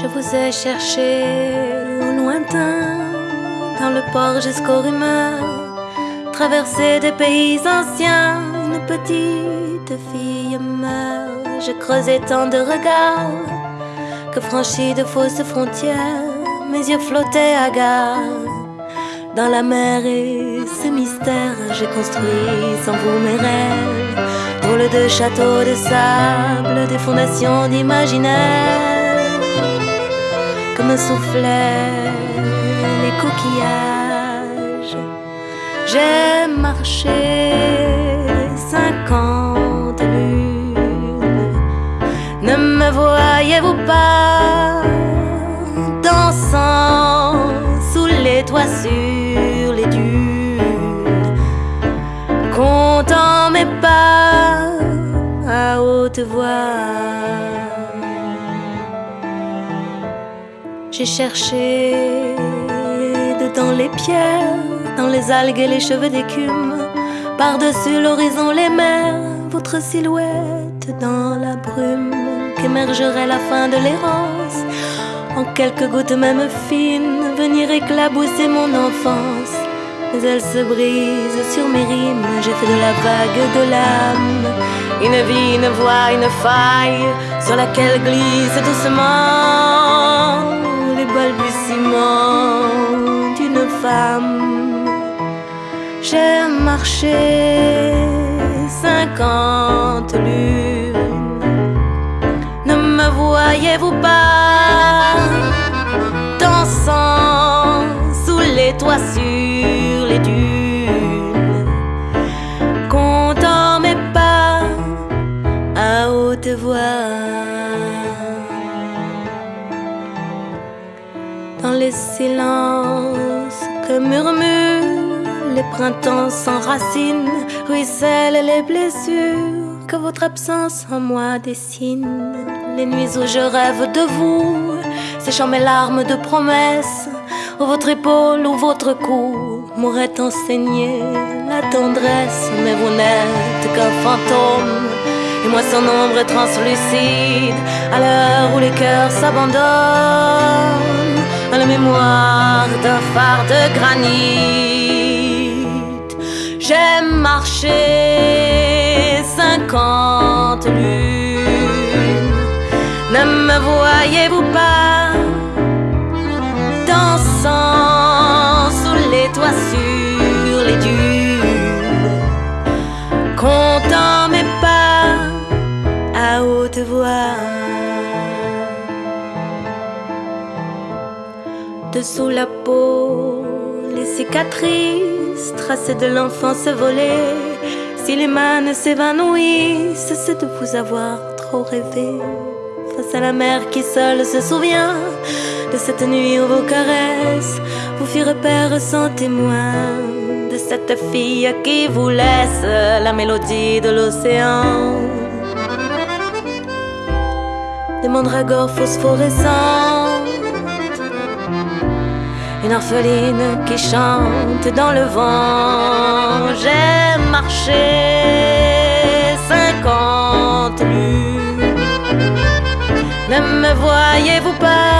Je vous ai cherché au lointain, dans le port jusqu'aux rumeurs, traversé des pays anciens, une petite fille meurt. Je creusais tant de regards que franchi de fausses frontières, mes yeux flottaient à gare. Dans la mer et ce mystère, j'ai construit sans vous mes rêves. Drôle de châteaux de sable, des fondations d'imaginaire. Comme soufflaient les coquillages. J'ai marché cinquante lunes. Ne me voyez-vous pas dansant sous les toits les dunes, comptant mes pas à haute voix. J'ai cherché dedans les pierres, dans les algues et les cheveux d'écume, par-dessus l'horizon les mers, votre silhouette dans la brume, qu'émergerait la fin de l'errance, en quelques gouttes même fines, venir éclabousser mon enfance. Mais elle se brise sur mes rimes, j'ai fait de la vague de l'âme, une vie, une voix, une faille, sur laquelle glisse doucement balbutiements d'une femme. J'ai marché cinquante lunes. Ne me voyez-vous pas dansant sous les toits sur les dunes, comptant mes pas à haute voix. Les silences que murmurent les printemps sans racines, ruissellent les blessures que votre absence en moi dessine. Les nuits où je rêve de vous, séchant mes larmes de promesses, où votre épaule ou votre cou m'aurait enseigné la tendresse. Mais vous n'êtes qu'un fantôme, et moi son ombre translucide, à l'heure où les cœurs s'abandonnent d'un phare de granit. J'ai marché cinquante lunes. Ne me voyez-vous pas dansant sous les toits sur les dunes, comptant mes pas à haute voix? Dessous la peau, les cicatrices tracées de l'enfance volée. Si les mains s'évanouissent, c'est de vous avoir trop rêvé. Face à la mer qui seule se souvient de cette nuit où vos caresses vous firent perdre sans témoin. De cette fille qui vous laisse la mélodie de l'océan. Des mandragores phosphorescents une orpheline qui chante dans le vent. J'ai marché cinquante lunes. Ne me voyez-vous pas?